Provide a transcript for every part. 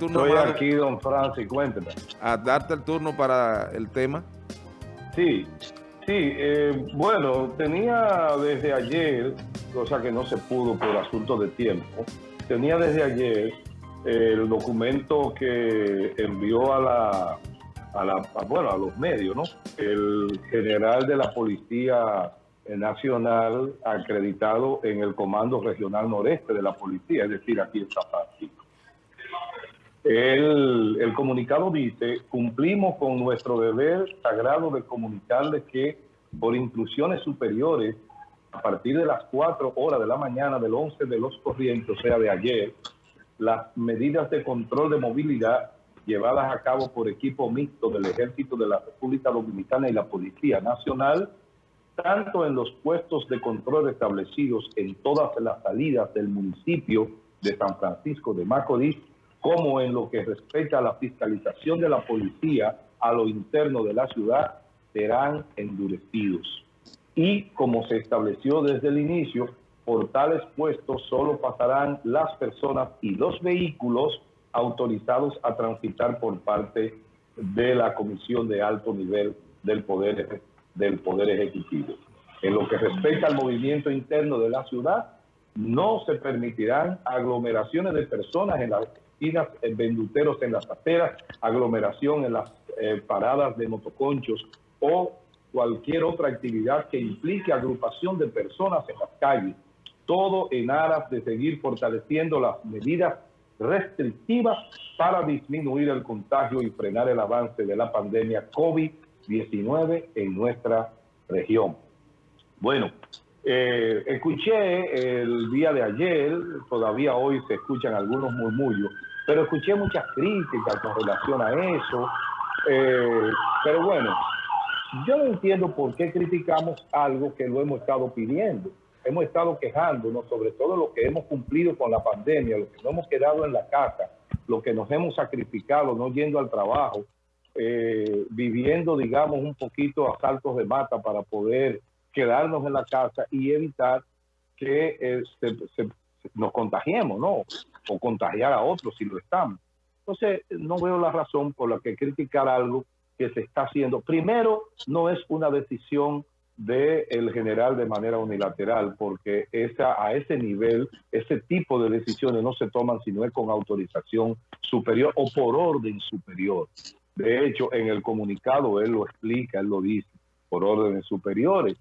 turno. Estoy aquí, don Francis, cuénteme. A darte el turno para el tema. Sí, sí, eh, bueno, tenía desde ayer, cosa que no se pudo por asunto de tiempo, tenía desde ayer el documento que envió a la, a la bueno, a los medios, ¿no? El general de la Policía Nacional acreditado en el Comando Regional Noreste de la Policía, es decir, aquí en Francisco. El, el, comunicado dice, cumplimos con nuestro deber sagrado de comunicarles que por inclusiones superiores, a partir de las 4 horas de la mañana del 11 de los corrientes, o sea, de ayer, las medidas de control de movilidad llevadas a cabo por equipo mixto del Ejército de la República Dominicana y la Policía Nacional, tanto en los puestos de control establecidos en todas las salidas del municipio de San Francisco de Macorís, como en lo que respecta a la fiscalización de la policía a lo interno de la ciudad, serán endurecidos. Y como se estableció desde el inicio, por tales puestos solo pasarán las personas y los vehículos autorizados a transitar por parte de la Comisión de Alto Nivel del Poder, del poder Ejecutivo. En lo que respecta al movimiento interno de la ciudad, no se permitirán aglomeraciones de personas en las esquinas, venduteros en las aceras, aglomeración en las eh, paradas de motoconchos o cualquier otra actividad que implique agrupación de personas en las calles, todo en aras de seguir fortaleciendo las medidas restrictivas para disminuir el contagio y frenar el avance de la pandemia COVID-19 en nuestra región. Bueno, eh, escuché el día de ayer, todavía hoy se escuchan algunos murmullos, pero escuché muchas críticas con relación a eso. Eh, pero bueno, yo no entiendo por qué criticamos algo que lo hemos estado pidiendo. Hemos estado quejándonos sobre todo lo que hemos cumplido con la pandemia, lo que no hemos quedado en la casa, lo que nos hemos sacrificado no yendo al trabajo, eh, viviendo, digamos, un poquito a saltos de mata para poder quedarnos en la casa y evitar que eh, nos contagiemos, ¿no? O contagiar a otros si lo estamos. Entonces, no veo la razón por la que criticar algo que se está haciendo. Primero, no es una decisión del general de manera unilateral, porque esa, a ese nivel, ese tipo de decisiones no se toman si no es con autorización superior o por orden superior. De hecho, en el comunicado él lo explica, él lo dice, por órdenes superiores.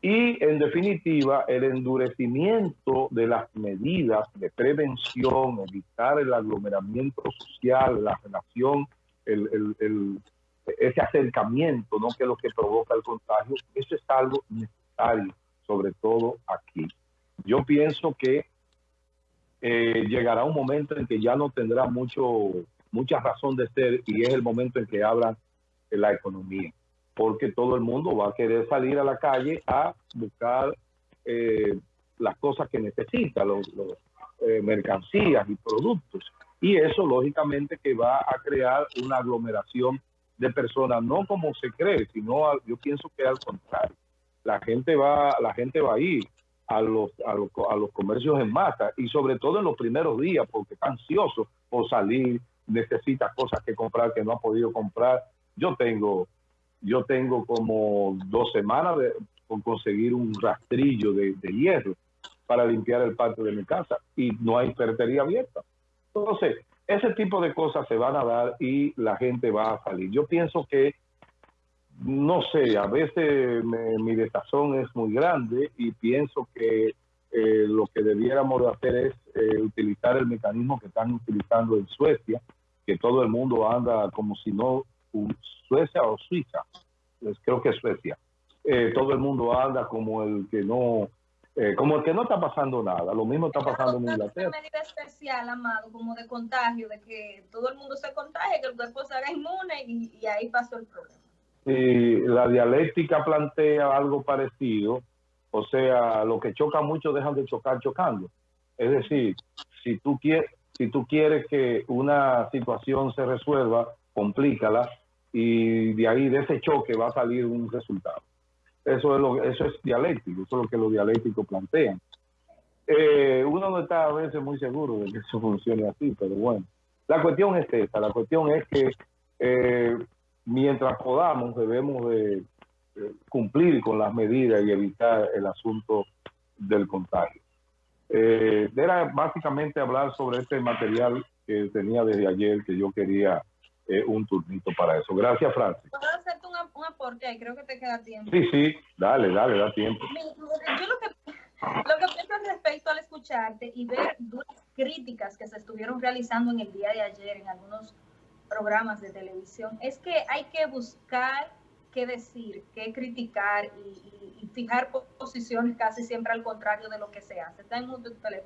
Y en definitiva, el endurecimiento de las medidas de prevención, evitar el aglomeramiento social, la relación, el, el ese acercamiento, ¿no? que es lo que provoca el contagio, eso es algo necesario, sobre todo aquí. Yo pienso que eh, llegará un momento en que ya no tendrá mucho mucha razón de ser y es el momento en que abran la economía, porque todo el mundo va a querer salir a la calle a buscar eh, las cosas que necesita, los, eh, mercancías y productos. Y eso lógicamente que va a crear una aglomeración de personas, no como se cree, sino yo pienso que al contrario. La gente va, la gente va a ir a los, a los, a los comercios en masa y sobre todo en los primeros días porque está ansioso por salir, necesita cosas que comprar que no ha podido comprar. Yo tengo, yo tengo como dos semanas de, por conseguir un rastrillo de, hierro para limpiar el patio de mi casa y no hay ferretería abierta. Entonces, ese tipo de cosas se van a dar y la gente va a salir. Yo pienso que, no sé, a veces mi desazón es muy grande y pienso que eh, lo que debiéramos hacer es eh, utilizar el mecanismo que están utilizando en Suecia, que todo el mundo anda como si no, Suecia o Suiza, pues creo que es Suecia. Eh, todo el mundo anda como el que no eh, como que no está pasando nada, lo mismo está pasando en Inglaterra. Una medida especial, Amado, como de contagio, de que todo el mundo se contagie, que el cuerpo se haga inmune y, ahí pasó el problema. La dialéctica plantea algo parecido, o sea, lo que choca mucho dejan de chocar chocando. Es decir, si tú quieres, si tú quieres que una situación se resuelva, complícala y de ahí de ese choque va a salir un resultado. Eso es, lo, eso es dialéctico, eso es lo que los dialécticos plantean. Eh, uno no está a veces muy seguro de que eso funcione así, pero bueno, La cuestión es esta, la cuestión es que eh, mientras podamos debemos de cumplir con las medidas y evitar el asunto del contagio. Eh, era básicamente hablar sobre este material que tenía desde ayer que yo quería eh, un turnito para eso. Gracias, Francis. ¿Puedo hacerte un, un aporte ahí? Creo que te queda tiempo. Sí, sí, dale, dale, da tiempo. Yo lo que, lo que pienso respecto al escucharte y ver duras críticas que se estuvieron realizando en el día de ayer en algunos programas de televisión es que hay que buscar qué decir, qué criticar y, y, y fijar posiciones casi siempre al contrario de lo que se hace. Está en tu teléfono.